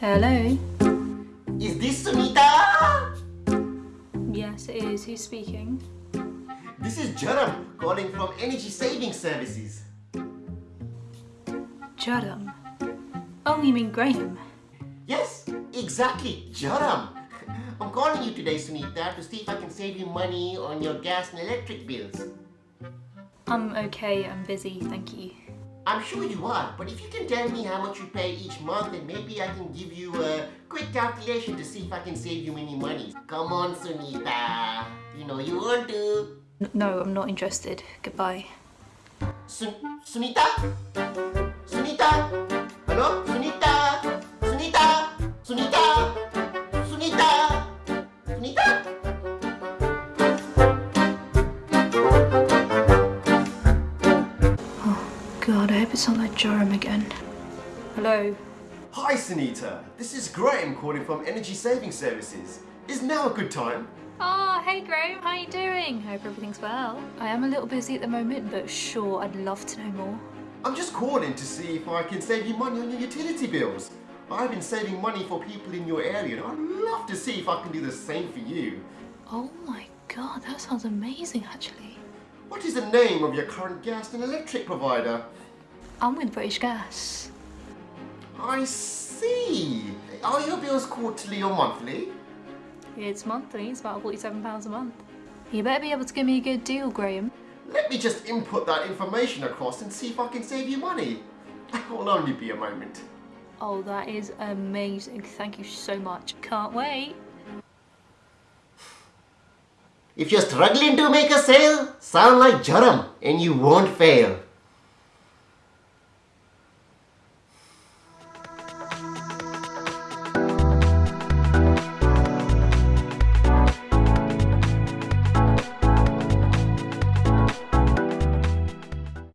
Hello? Is this Sunita? Yes, it is. Who's speaking? This is Jaram calling from Energy Saving Services. Judham. Oh, you mean Graham? Yes, exactly, Jaram. I'm calling you today, Sunita, to see if I can save you money on your gas and electric bills. I'm okay, I'm busy, thank you. I'm sure you are, but if you can tell me how much you pay each month, then maybe I can give you a quick calculation to see if I can save you any money. Come on, Sunita. You know you want to. No, I'm not interested. Goodbye. Sun Sunita? Sunita? Hello? God, I hope it's not that Joram again. Hello? Hi, Sunita. This is Graham calling from Energy Saving Services. Is now a good time? Oh, hey Graham, how are you doing? Hope everything's well. I am a little busy at the moment, but sure, I'd love to know more. I'm just calling to see if I can save you money on your utility bills. I've been saving money for people in your area and I'd love to see if I can do the same for you. Oh my god, that sounds amazing actually. What is the name of your current gas and electric provider? I'm with British Gas. I see. Are your bills quarterly or monthly? It's monthly, it's about £47 a month. You better be able to give me a good deal, Graham. Let me just input that information across and see if I can save you money. It will only be a moment. Oh, that is amazing. Thank you so much. Can't wait. If you're struggling to make a sale, sound like Jaram and you won't fail.